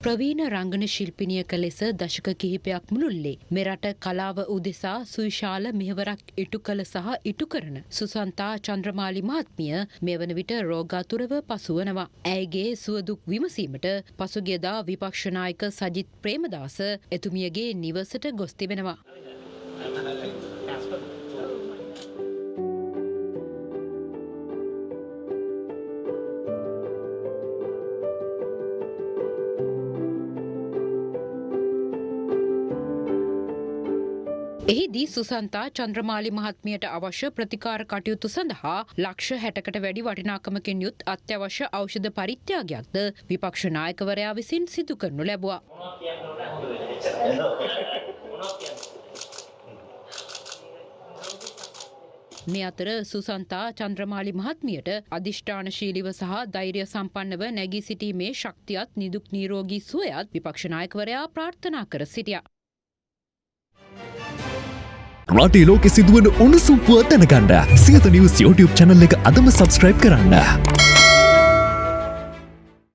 ප්‍රවීණ රංගන ශිල්පිනියක ලෙස දශක කිහිපයක් මුළුල්ලේ මෙරට කලාව උදෙසා සුවිශාල මෙහවරක් ඉටු කළ සහ ඉටු කරන සුසන්තා චන්ද්‍රමාලි මහත්මිය මේ වන විට රෝගාතුරව පසුවනවා. ඇයගේ සුවදුක් විමසීමට පසුගියදා විපක්ෂනායක සජිත් ප්‍රේමදාස එතුමියගේ නිවසට ගොස් තිබෙනවා. එහිදී සුසන්තා චන්ද්‍රමාලි මහත්මියට අවශ්‍ය ප්‍රතිකාර කටයුතු සඳහා ලක්ෂ හැටකට වැඩි වටිනාකමකින් යුත් අත්‍යවශ්‍ය ඖෂධ පරිත්‍යාගයක්ද විපක්ෂ නායකවරයා විසින් සිදු කරනු ලැබුවා. මේ අතර සුසන්තා චන්ද්‍රමාලි මහත්මියට අධිෂ්ඨානශීලිව සහ ධෛර්ය සම්පන්නව නැගී සිටීමේ ශක්තියත් නිදුක් නීරෝගී සුවයත් විපක්ෂනායකවරයා ප්‍රාර්ථනා කර සිටියා. රටේ ලෝකෙ සිදුවන උණුසුම්පුව දැනගන්න සියත නිවස් YouTube චැනල් එක අදම සබස්ක්‍රයිබ් කරන්න.